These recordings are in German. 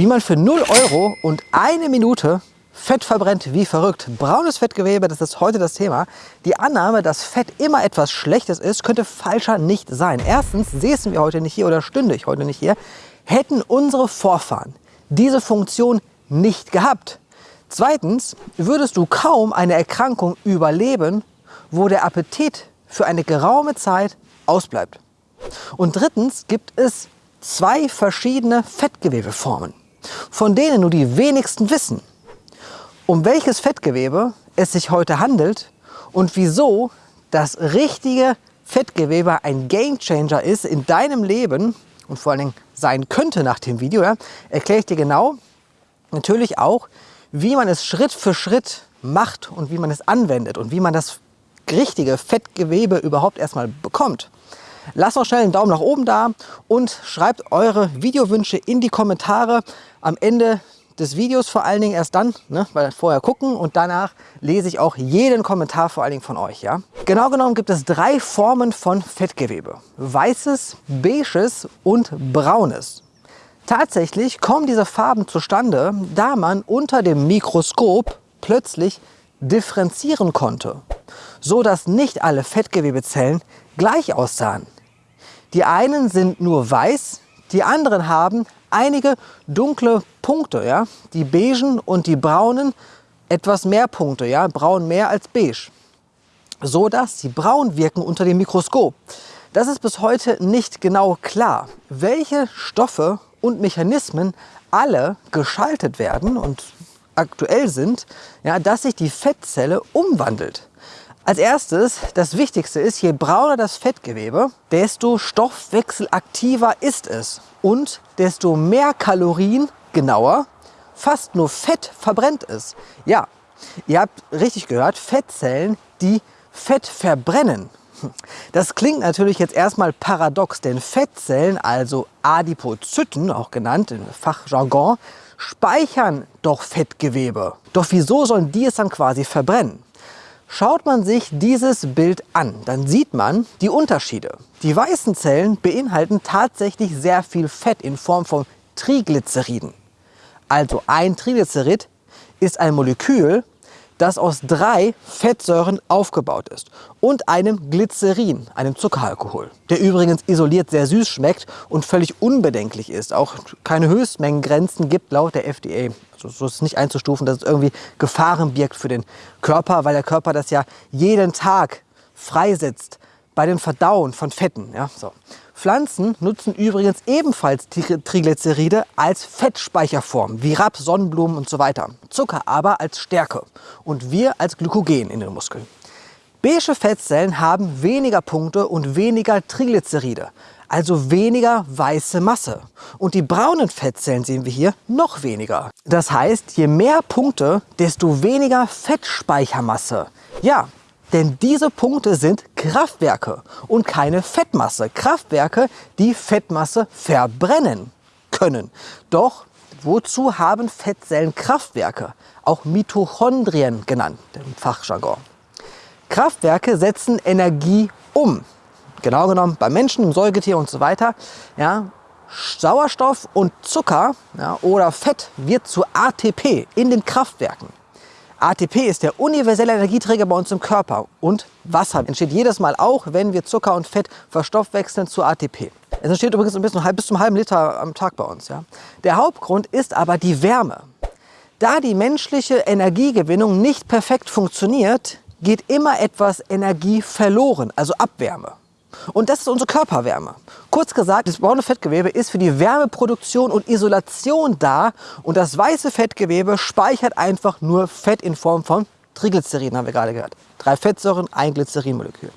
Wie man für 0 Euro und eine Minute Fett verbrennt wie verrückt. Braunes Fettgewebe, das ist heute das Thema. Die Annahme, dass Fett immer etwas Schlechtes ist, könnte falscher nicht sein. Erstens säßen wir heute nicht hier oder stünde ich heute nicht hier, hätten unsere Vorfahren diese Funktion nicht gehabt. Zweitens würdest du kaum eine Erkrankung überleben, wo der Appetit für eine geraume Zeit ausbleibt. Und drittens gibt es zwei verschiedene Fettgewebeformen, von denen nur die wenigsten wissen, um welches Fettgewebe es sich heute handelt und wieso das richtige Fettgewebe ein Gamechanger ist in deinem Leben und vor allen Dingen sein könnte nach dem Video, ja, erkläre ich dir genau. Natürlich auch, wie man es Schritt für Schritt macht und wie man es anwendet und wie man das richtige Fettgewebe überhaupt erstmal bekommt. Lasst auch schnell einen Daumen nach oben da und schreibt eure Videowünsche in die Kommentare. Am Ende des Videos vor allen Dingen erst dann, ne, weil vorher gucken und danach lese ich auch jeden Kommentar vor allen Dingen von euch. Ja? Genau genommen gibt es drei Formen von Fettgewebe. Weißes, beiges und braunes. Tatsächlich kommen diese Farben zustande, da man unter dem Mikroskop plötzlich differenzieren konnte, so dass nicht alle Fettgewebezellen gleich aussahen. Die einen sind nur weiß, die anderen haben einige dunkle Punkte. Ja? Die beigen und die braunen etwas mehr Punkte, ja? braun mehr als beige. So dass sie braun wirken unter dem Mikroskop. Das ist bis heute nicht genau klar, welche Stoffe und Mechanismen alle geschaltet werden und aktuell sind, ja, dass sich die Fettzelle umwandelt. Als erstes, das Wichtigste ist, je brauner das Fettgewebe, desto stoffwechselaktiver ist es und desto mehr Kalorien, genauer, fast nur Fett verbrennt es. Ja, ihr habt richtig gehört, Fettzellen, die Fett verbrennen. Das klingt natürlich jetzt erstmal paradox, denn Fettzellen, also Adipozyten, auch genannt im Fachjargon, speichern doch Fettgewebe. Doch wieso sollen die es dann quasi verbrennen? Schaut man sich dieses Bild an, dann sieht man die Unterschiede. Die weißen Zellen beinhalten tatsächlich sehr viel Fett in Form von Triglyceriden. Also ein Triglycerid ist ein Molekül, das aus drei Fettsäuren aufgebaut ist und einem Glycerin, einem Zuckeralkohol, der übrigens isoliert sehr süß schmeckt und völlig unbedenklich ist, auch keine Höchstmengengrenzen gibt laut der FDA. Also so ist es nicht einzustufen, dass es irgendwie Gefahren birgt für den Körper, weil der Körper das ja jeden Tag freisetzt bei dem Verdauen von Fetten. Ja, so. Pflanzen nutzen übrigens ebenfalls Triglyceride als Fettspeicherform, wie Raps, Sonnenblumen und so weiter. Zucker aber als Stärke und wir als Glykogen in den Muskeln. Beige Fettzellen haben weniger Punkte und weniger Triglyceride, also weniger weiße Masse. Und die braunen Fettzellen sehen wir hier noch weniger. Das heißt, je mehr Punkte, desto weniger Fettspeichermasse. Ja, denn diese Punkte sind Kraftwerke und keine Fettmasse. Kraftwerke, die Fettmasse verbrennen können. Doch wozu haben Fettzellen Kraftwerke? Auch Mitochondrien genannt im Fachjargon. Kraftwerke setzen Energie um. Genau genommen bei Menschen, im Säugetier und so weiter. Ja, Sauerstoff und Zucker ja, oder Fett wird zu ATP in den Kraftwerken. ATP ist der universelle Energieträger bei uns im Körper und Wasser entsteht jedes Mal auch, wenn wir Zucker und Fett verstoffwechseln zu ATP. Es entsteht übrigens bis, bis zum halben Liter am Tag bei uns. Ja. Der Hauptgrund ist aber die Wärme. Da die menschliche Energiegewinnung nicht perfekt funktioniert, geht immer etwas Energie verloren, also Abwärme. Und das ist unsere Körperwärme. Kurz gesagt, das braune Fettgewebe ist für die Wärmeproduktion und Isolation da und das weiße Fettgewebe speichert einfach nur Fett in Form von Triglycerin, haben wir gerade gehört. Drei Fettsäuren, ein Glycerinmolekül.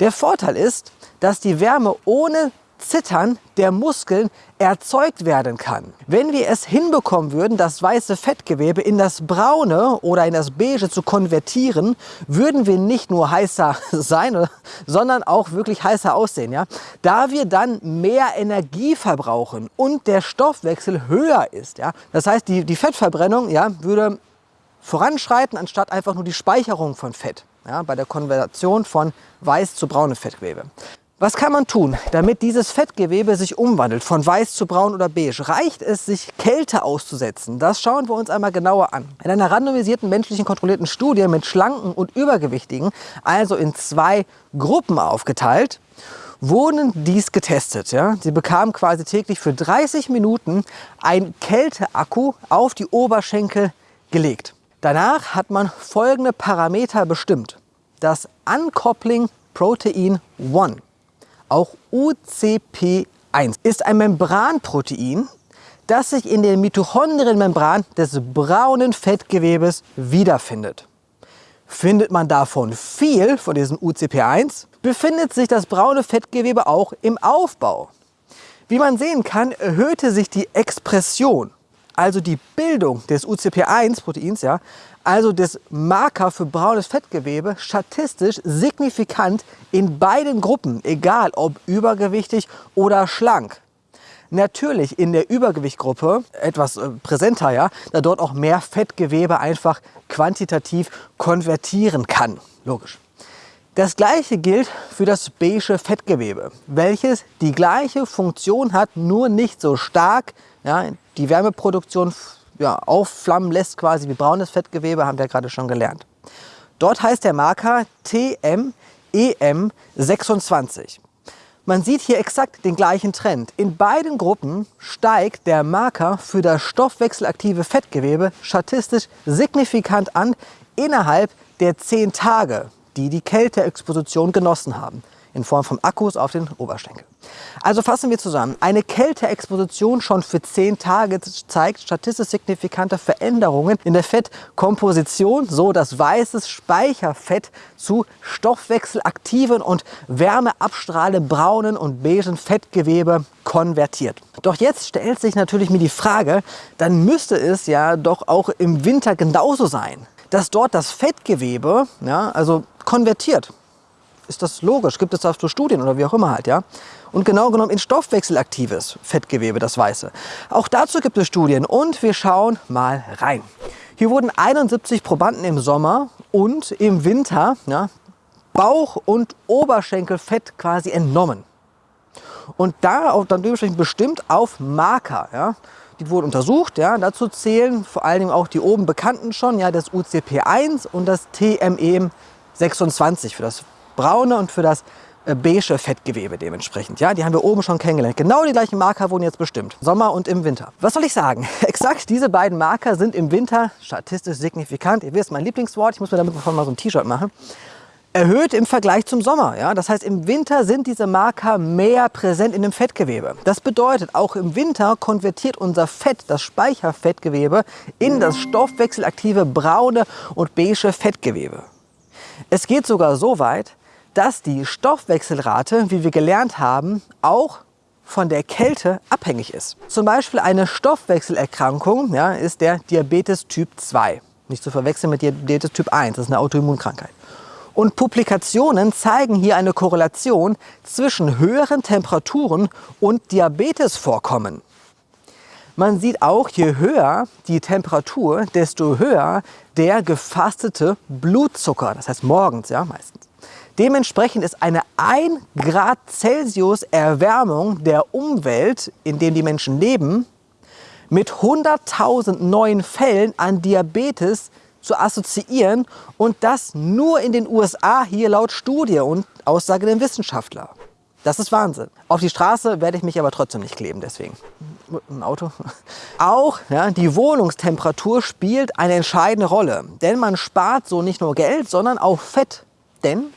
Der Vorteil ist, dass die Wärme ohne Zittern der Muskeln erzeugt werden kann. Wenn wir es hinbekommen würden, das weiße Fettgewebe in das braune oder in das beige zu konvertieren, würden wir nicht nur heißer sein, sondern auch wirklich heißer aussehen. Ja? Da wir dann mehr Energie verbrauchen und der Stoffwechsel höher ist. Ja? Das heißt, die, die Fettverbrennung ja, würde voranschreiten, anstatt einfach nur die Speicherung von Fett ja, bei der Konversion von weiß zu braunem Fettgewebe. Was kann man tun, damit dieses Fettgewebe sich umwandelt von weiß zu braun oder beige? Reicht es, sich Kälte auszusetzen? Das schauen wir uns einmal genauer an. In einer randomisierten menschlichen kontrollierten Studie mit Schlanken und Übergewichtigen, also in zwei Gruppen aufgeteilt, wurden dies getestet. Ja? Sie bekamen quasi täglich für 30 Minuten ein Kälteakku auf die Oberschenkel gelegt. Danach hat man folgende Parameter bestimmt. Das Uncoupling Protein 1 auch UCP1, ist ein Membranprotein, das sich in der Mitochondrienmembran des braunen Fettgewebes wiederfindet. Findet man davon viel, von diesem UCP1, befindet sich das braune Fettgewebe auch im Aufbau. Wie man sehen kann, erhöhte sich die Expression, also die Bildung des UCP1-Proteins, ja, also des Marker für braunes Fettgewebe, statistisch signifikant in beiden Gruppen, egal ob übergewichtig oder schlank. Natürlich in der Übergewichtgruppe etwas äh, präsenter, ja, da dort auch mehr Fettgewebe einfach quantitativ konvertieren kann. Logisch. Das gleiche gilt für das beige Fettgewebe, welches die gleiche Funktion hat, nur nicht so stark. Ja, die Wärmeproduktion ja, aufflammen lässt, quasi wie braunes Fettgewebe, haben wir gerade schon gelernt. Dort heißt der Marker TMEM26. Man sieht hier exakt den gleichen Trend. In beiden Gruppen steigt der Marker für das stoffwechselaktive Fettgewebe statistisch signifikant an innerhalb der 10 Tage, die die Kälteexposition genossen haben in Form von Akkus auf den Oberschenkel. Also fassen wir zusammen. Eine Kälteexposition schon für 10 Tage zeigt statistisch signifikante Veränderungen in der Fettkomposition, so dass weißes Speicherfett zu stoffwechselaktiven und wärmeabstrahlenden braunen und beigen Fettgewebe konvertiert. Doch jetzt stellt sich natürlich mir die Frage, dann müsste es ja doch auch im Winter genauso sein, dass dort das Fettgewebe ja, also konvertiert ist das logisch. Gibt es dazu Studien oder wie auch immer halt, ja? Und genau genommen in stoffwechselaktives Fettgewebe, das Weiße. Auch dazu gibt es Studien und wir schauen mal rein. Hier wurden 71 Probanden im Sommer und im Winter ja, Bauch- und Oberschenkelfett quasi entnommen. Und da auch dann dementsprechend bestimmt auf Marker. Ja. Die wurden untersucht. Ja. Dazu zählen vor allen Dingen auch die oben bekannten schon, ja, das UCP1 und das TME26 für das braune und für das äh, beige Fettgewebe dementsprechend. Ja, die haben wir oben schon kennengelernt. Genau die gleichen Marker wurden jetzt bestimmt. Sommer und im Winter. Was soll ich sagen? Exakt diese beiden Marker sind im Winter statistisch signifikant. Ihr wisst, mein Lieblingswort. Ich muss mir damit mal so ein T-Shirt machen. Erhöht im Vergleich zum Sommer. Ja? Das heißt, im Winter sind diese Marker mehr präsent in dem Fettgewebe. Das bedeutet, auch im Winter konvertiert unser Fett, das Speicherfettgewebe, in das stoffwechselaktive braune und beige Fettgewebe. Es geht sogar so weit, dass die Stoffwechselrate, wie wir gelernt haben, auch von der Kälte abhängig ist. Zum Beispiel eine Stoffwechselerkrankung ja, ist der Diabetes Typ 2. Nicht zu verwechseln mit Diabetes Typ 1, das ist eine Autoimmunkrankheit. Und Publikationen zeigen hier eine Korrelation zwischen höheren Temperaturen und Diabetesvorkommen. Man sieht auch, je höher die Temperatur, desto höher der gefastete Blutzucker. Das heißt morgens ja meistens. Dementsprechend ist eine 1 Grad Celsius Erwärmung der Umwelt, in der die Menschen leben, mit 100.000 neuen Fällen an Diabetes zu assoziieren und das nur in den USA hier laut Studie und Aussage der Wissenschaftler. Das ist Wahnsinn. Auf die Straße werde ich mich aber trotzdem nicht kleben, deswegen. Ein Auto. Auch ja, die Wohnungstemperatur spielt eine entscheidende Rolle, denn man spart so nicht nur Geld, sondern auch Fett. Denn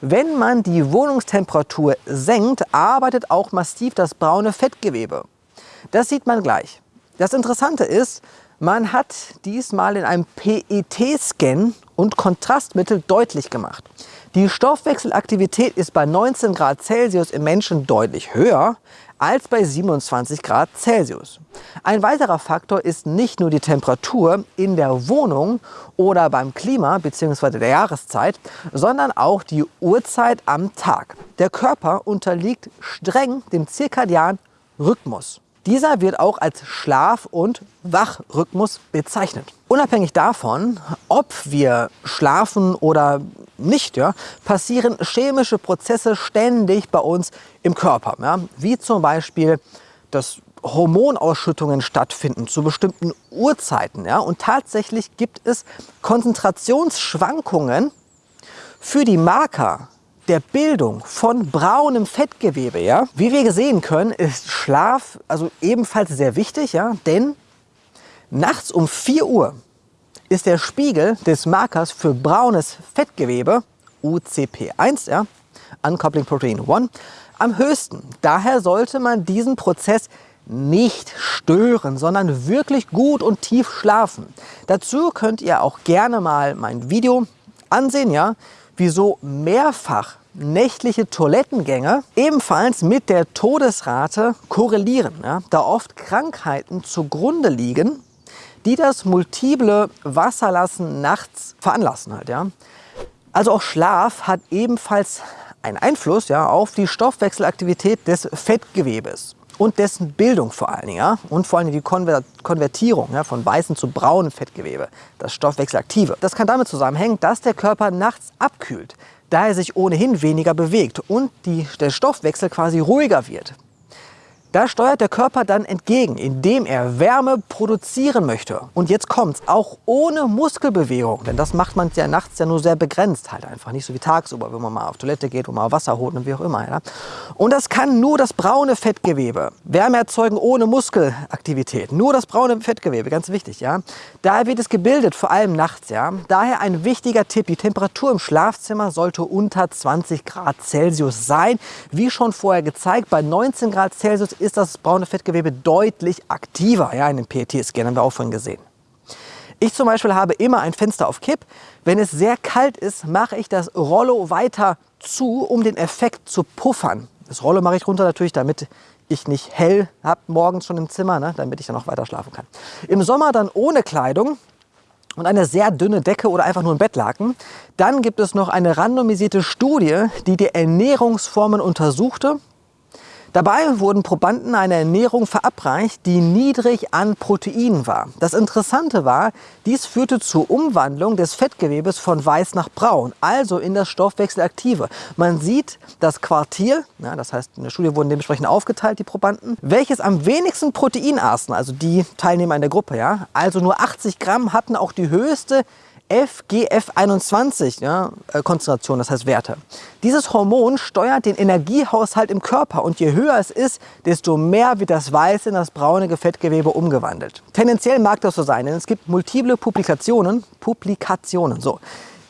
wenn man die Wohnungstemperatur senkt, arbeitet auch massiv das braune Fettgewebe. Das sieht man gleich. Das Interessante ist, man hat diesmal in einem PET-Scan und Kontrastmittel deutlich gemacht. Die Stoffwechselaktivität ist bei 19 Grad Celsius im Menschen deutlich höher als bei 27 Grad Celsius. Ein weiterer Faktor ist nicht nur die Temperatur in der Wohnung oder beim Klima bzw. der Jahreszeit, sondern auch die Uhrzeit am Tag. Der Körper unterliegt streng dem zirkadianen Rhythmus. Dieser wird auch als Schlaf- und Wachrhythmus bezeichnet. Unabhängig davon, ob wir schlafen oder nicht, ja, passieren chemische Prozesse ständig bei uns im Körper. Ja, wie zum Beispiel, dass Hormonausschüttungen stattfinden zu bestimmten Uhrzeiten. Ja, und tatsächlich gibt es Konzentrationsschwankungen für die Marker der Bildung von braunem Fettgewebe. Ja. Wie wir sehen können, ist Schlaf also ebenfalls sehr wichtig, ja, denn nachts um 4 Uhr ist der Spiegel des Markers für braunes Fettgewebe, UCP1, ja, Uncoupling Protein 1, am höchsten. Daher sollte man diesen Prozess nicht stören, sondern wirklich gut und tief schlafen. Dazu könnt ihr auch gerne mal mein Video ansehen, ja, wieso mehrfach nächtliche Toilettengänge ebenfalls mit der Todesrate korrelieren, ja, da oft Krankheiten zugrunde liegen, die das multiple Wasserlassen nachts veranlassen halt, ja. Also auch Schlaf hat ebenfalls einen Einfluss ja, auf die Stoffwechselaktivität des Fettgewebes und dessen Bildung vor allen Dingen ja, und vor allem die Konver Konvertierung ja, von weißem zu braunem Fettgewebe, das Stoffwechselaktive. Das kann damit zusammenhängen, dass der Körper nachts abkühlt, da er sich ohnehin weniger bewegt und die, der Stoffwechsel quasi ruhiger wird. Da steuert der Körper dann entgegen, indem er Wärme produzieren möchte. Und jetzt kommt's, auch ohne Muskelbewegung, denn das macht man ja nachts ja nur sehr begrenzt, halt einfach nicht so wie tagsüber, wenn man mal auf Toilette geht, wo man Wasser holt und wie auch immer. Ja. Und das kann nur das braune Fettgewebe. Wärme erzeugen ohne Muskelaktivität, nur das braune Fettgewebe, ganz wichtig. Ja. Daher wird es gebildet, vor allem nachts. Ja. Daher ein wichtiger Tipp, die Temperatur im Schlafzimmer sollte unter 20 Grad Celsius sein. Wie schon vorher gezeigt, bei 19 Grad Celsius ist das braune Fettgewebe deutlich aktiver. Ja, in den PET-Scan haben wir auch vorhin gesehen. Ich zum Beispiel habe immer ein Fenster auf Kipp. Wenn es sehr kalt ist, mache ich das Rollo weiter zu, um den Effekt zu puffern. Das Rollo mache ich runter natürlich, damit ich nicht hell habe morgens schon im Zimmer, ne, damit ich dann noch weiter schlafen kann. Im Sommer dann ohne Kleidung und eine sehr dünne Decke oder einfach nur ein Bettlaken. Dann gibt es noch eine randomisierte Studie, die die Ernährungsformen untersuchte Dabei wurden Probanden eine Ernährung verabreicht, die niedrig an Proteinen war. Das Interessante war, dies führte zur Umwandlung des Fettgewebes von weiß nach braun, also in das Stoffwechselaktive. Man sieht das Quartier, ja, das heißt in der Studie wurden dementsprechend aufgeteilt, die Probanden, welches am wenigsten Protein aßen, also die Teilnehmer in der Gruppe, ja, also nur 80 Gramm hatten auch die höchste FGF21 ja, äh, Konzentration, das heißt Werte. Dieses Hormon steuert den Energiehaushalt im Körper und je höher es ist, desto mehr wird das weiße in das braune Fettgewebe umgewandelt. Tendenziell mag das so sein, denn es gibt multiple Publikationen, Publikationen, so,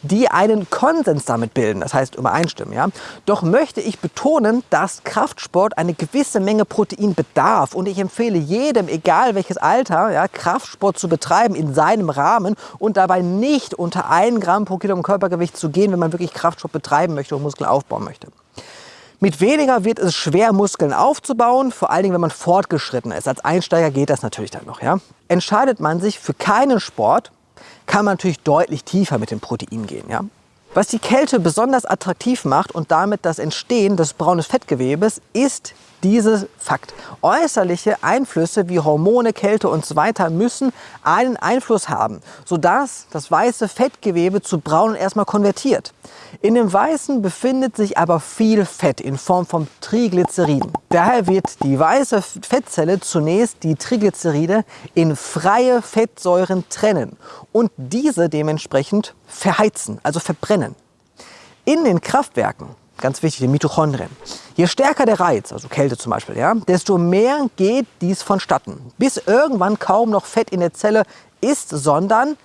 die einen Konsens damit bilden, das heißt übereinstimmen. Ja? Doch möchte ich betonen, dass Kraftsport eine gewisse Menge Protein bedarf und ich empfehle jedem, egal welches Alter, ja, Kraftsport zu betreiben in seinem Rahmen und dabei nicht unter 1 Gramm pro Kilogramm Körpergewicht zu gehen, wenn man wirklich Kraftsport betreiben möchte und Muskeln aufbauen möchte. Mit weniger wird es schwer, Muskeln aufzubauen, vor allen Dingen, wenn man fortgeschritten ist. Als Einsteiger geht das natürlich dann noch. Ja? Entscheidet man sich für keinen Sport, kann man natürlich deutlich tiefer mit dem Protein gehen. Ja? Was die Kälte besonders attraktiv macht und damit das Entstehen des braunen Fettgewebes ist dieses Fakt. Äußerliche Einflüsse wie Hormone, Kälte und so weiter müssen einen Einfluss haben, sodass das weiße Fettgewebe zu braun erstmal konvertiert. In dem Weißen befindet sich aber viel Fett in Form von Triglyceriden. Daher wird die weiße Fettzelle zunächst die Triglyceride in freie Fettsäuren trennen und diese dementsprechend verheizen, also verbrennen. In den Kraftwerken ganz wichtig, die Mitochondrien. Je stärker der Reiz, also Kälte zum Beispiel, ja, desto mehr geht dies vonstatten, bis irgendwann kaum noch Fett in der Zelle ist, sondern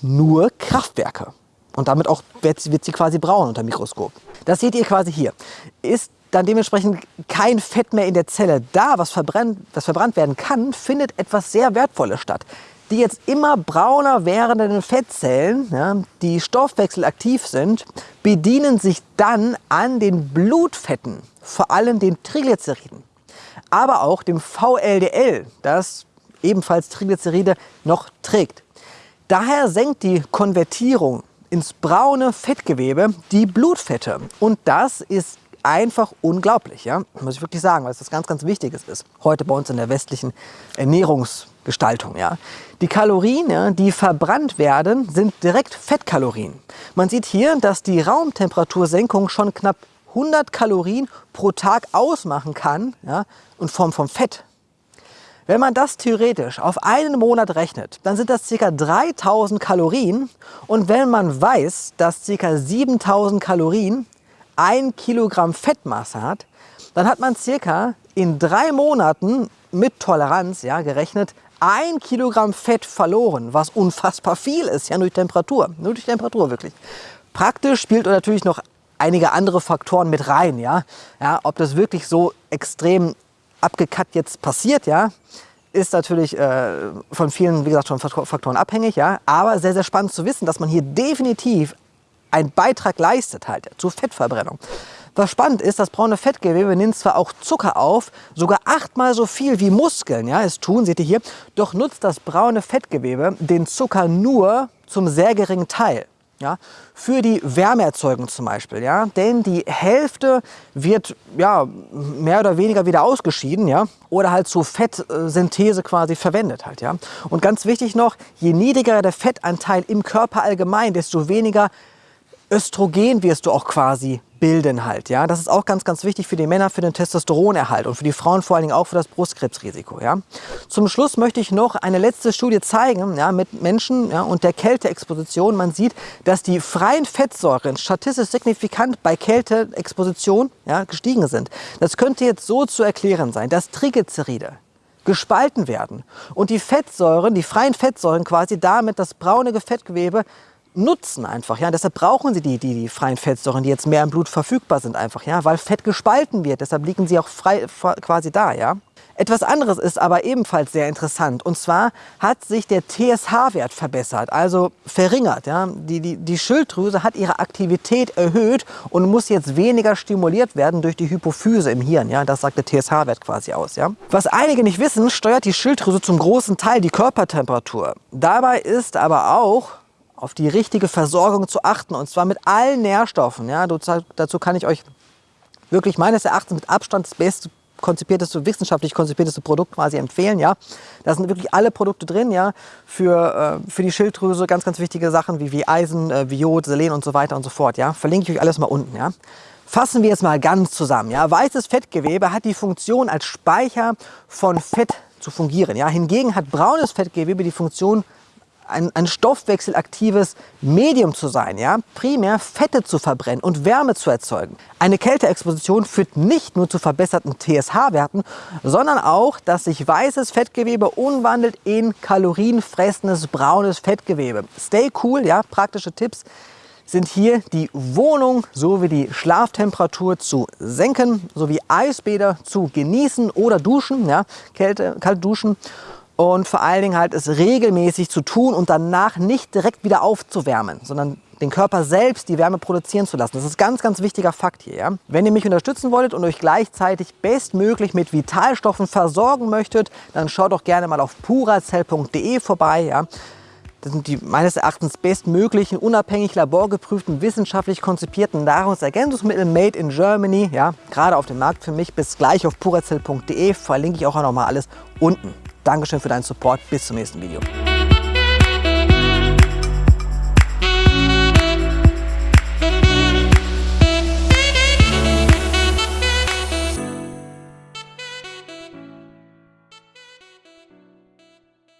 nur Kraftwerke. Und damit auch wird, wird sie quasi braun unter dem Mikroskop. Das seht ihr quasi hier. Ist dann dementsprechend kein Fett mehr in der Zelle da, was verbrannt, was verbrannt werden kann, findet etwas sehr Wertvolles statt die jetzt immer brauner werdenden Fettzellen, ja, die stoffwechselaktiv sind, bedienen sich dann an den Blutfetten, vor allem den Triglyceriden, aber auch dem VLDL, das ebenfalls Triglyceride noch trägt. Daher senkt die Konvertierung ins braune Fettgewebe die Blutfette und das ist einfach unglaublich, ja? muss ich wirklich sagen, weil es das ganz, ganz Wichtiges ist. Heute bei uns in der westlichen Ernährungs- Gestaltung. Ja. Die Kalorien, die verbrannt werden, sind direkt Fettkalorien. Man sieht hier, dass die Raumtemperatursenkung schon knapp 100 Kalorien pro Tag ausmachen kann, ja, in Form von Fett. Wenn man das theoretisch auf einen Monat rechnet, dann sind das ca. 3000 Kalorien. Und wenn man weiß, dass ca. 7000 Kalorien ein Kilogramm Fettmasse hat, dann hat man circa in drei Monaten mit Toleranz ja, gerechnet ein Kilogramm Fett verloren, was unfassbar viel ist, ja, durch Temperatur, nur durch Temperatur wirklich. Praktisch spielt natürlich noch einige andere Faktoren mit rein, ja, ja ob das wirklich so extrem abgekackt jetzt passiert, ja, ist natürlich äh, von vielen, wie gesagt, schon Faktoren abhängig, ja, aber sehr, sehr spannend zu wissen, dass man hier definitiv einen Beitrag leistet halt zur Fettverbrennung. Was spannend ist, das braune Fettgewebe nimmt zwar auch Zucker auf, sogar achtmal so viel wie Muskeln ja, es tun, seht ihr hier, doch nutzt das braune Fettgewebe den Zucker nur zum sehr geringen Teil. Ja, für die Wärmeerzeugung zum Beispiel, ja, denn die Hälfte wird ja, mehr oder weniger wieder ausgeschieden, ja, oder halt zur Fettsynthese quasi verwendet halt, ja. Und ganz wichtig noch, je niedriger der Fettanteil im Körper allgemein, desto weniger Östrogen wirst du auch quasi bilden halt. Ja? Das ist auch ganz, ganz wichtig für die Männer, für den Testosteronerhalt und für die Frauen vor allen Dingen auch für das Brustkrebsrisiko. Ja? Zum Schluss möchte ich noch eine letzte Studie zeigen ja, mit Menschen ja, und der Kälteexposition. Man sieht, dass die freien Fettsäuren statistisch signifikant bei Kälteexposition ja, gestiegen sind. Das könnte jetzt so zu erklären sein, dass Triglyceride gespalten werden und die Fettsäuren, die freien Fettsäuren quasi damit das braune Fettgewebe nutzen einfach. Ja? Deshalb brauchen sie die, die, die freien Fettsäuren, die jetzt mehr im Blut verfügbar sind einfach, ja? weil Fett gespalten wird. Deshalb liegen sie auch frei quasi da. Ja? Etwas anderes ist aber ebenfalls sehr interessant. Und zwar hat sich der TSH-Wert verbessert, also verringert. Ja? Die, die, die Schilddrüse hat ihre Aktivität erhöht und muss jetzt weniger stimuliert werden durch die Hypophyse im Hirn. Ja? Das sagt der TSH-Wert quasi aus. Ja? Was einige nicht wissen, steuert die Schilddrüse zum großen Teil die Körpertemperatur. Dabei ist aber auch auf die richtige Versorgung zu achten und zwar mit allen Nährstoffen. Ja, dazu kann ich euch wirklich meines Erachtens mit Abstand das beste konzipierteste, wissenschaftlich konzipierteste Produkt quasi empfehlen. Ja. Da sind wirklich alle Produkte drin, ja, für, äh, für die Schilddrüse, ganz, ganz wichtige Sachen wie, wie Eisen, äh, wie Jod, Selen und so weiter und so fort. Ja. Verlinke ich euch alles mal unten. Ja. Fassen wir jetzt mal ganz zusammen. Ja. Weißes Fettgewebe hat die Funktion, als Speicher von Fett zu fungieren. Ja. Hingegen hat braunes Fettgewebe die Funktion, ein, ein stoffwechselaktives Medium zu sein, ja? primär Fette zu verbrennen und Wärme zu erzeugen. Eine Kälteexposition führt nicht nur zu verbesserten TSH-Werten, sondern auch, dass sich weißes Fettgewebe umwandelt in kalorienfressendes braunes Fettgewebe. Stay cool, ja, praktische Tipps sind hier die Wohnung sowie die Schlaftemperatur zu senken, sowie Eisbäder zu genießen oder duschen, ja, Kälte, kalt duschen und vor allen Dingen halt es regelmäßig zu tun und danach nicht direkt wieder aufzuwärmen, sondern den Körper selbst die Wärme produzieren zu lassen. Das ist ganz, ganz wichtiger Fakt hier. Ja? Wenn ihr mich unterstützen wolltet und euch gleichzeitig bestmöglich mit Vitalstoffen versorgen möchtet, dann schaut doch gerne mal auf purazell.de vorbei. Ja? Das sind die meines Erachtens bestmöglichen, unabhängig laborgeprüften, wissenschaftlich konzipierten Nahrungsergänzungsmittel made in Germany. Ja, gerade auf dem Markt für mich. Bis gleich auf purazell.de. Verlinke ich auch noch mal alles unten. Dankeschön für deinen Support. Bis zum nächsten Video.